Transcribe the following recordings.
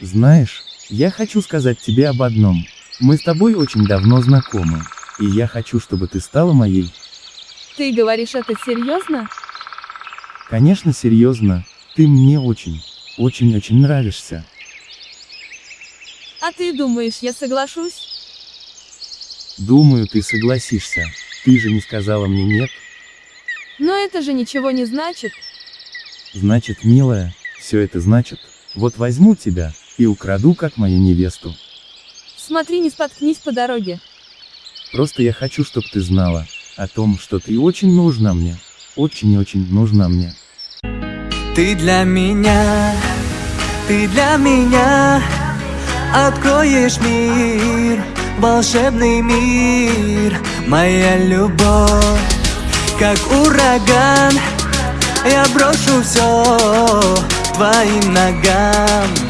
Знаешь, я хочу сказать тебе об одном. Мы с тобой очень давно знакомы. И я хочу, чтобы ты стала моей. Ты говоришь это серьезно? Конечно, серьезно. Ты мне очень, очень-очень нравишься. А ты думаешь, я соглашусь? Думаю, ты согласишься. Ты же не сказала мне нет. Но это же ничего не значит. Значит, милая, все это значит, вот возьму тебя, и украду как мою невесту. Смотри, не споткнись по дороге. Просто я хочу, чтобы ты знала, о том, что ты очень нужна мне. Очень-очень нужна мне. Ты для меня, ты для меня Откроешь мир, волшебный мир Моя любовь, как ураган Я брошу все твоим ногам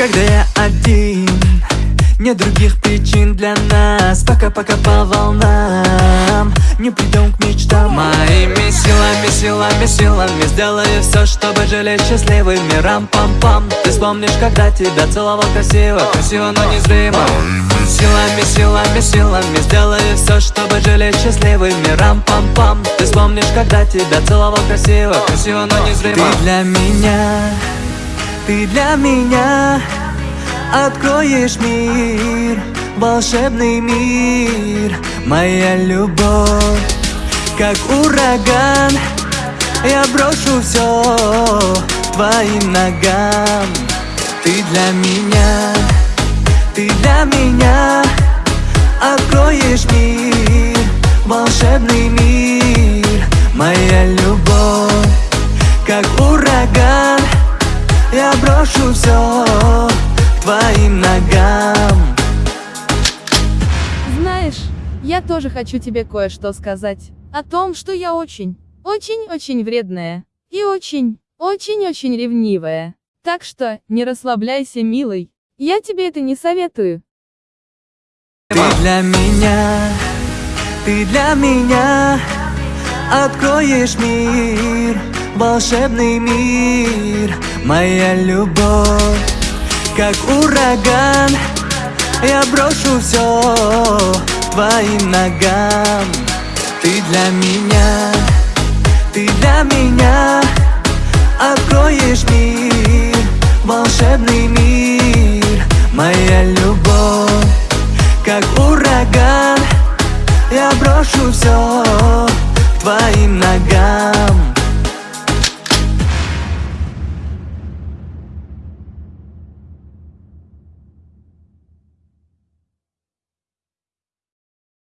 Когда я Нет других причин для нас Пока-пока по волнам. Не придем к мечтам. Моими силами, силами, силами Сделаю все, чтобы жили счастливыми Рам-пам-пам Ты вспомнишь, когда тебя целовал красиво Красиво, но незримо. Силами, силами, силами Сделаю все, чтобы жили счастливыми Рам-пам-пам Ты вспомнишь, когда тебя целовал красиво Красиво, но незримо. Ты для меня ты для меня откроешь мир, волшебный мир, моя любовь, как ураган. Я брошу все твоим ногам. Ты для меня, ты для меня откроешь мир, волшебный мир, моя любовь, как ураган. Я брошу все твоим ногам Знаешь, я тоже хочу тебе кое-что сказать. О том, что я очень, очень-очень вредная. И очень, очень-очень ревнивая. Так что, не расслабляйся, милый. Я тебе это не советую. Ты для меня, ты для меня Откроешь мир, волшебный мир Моя любовь, как ураган. Я брошу все твоим ногам. Ты для меня, ты для меня. Откроешь мир, волшебный мир. Моя любовь, как ураган. Я брошу все твоим ногам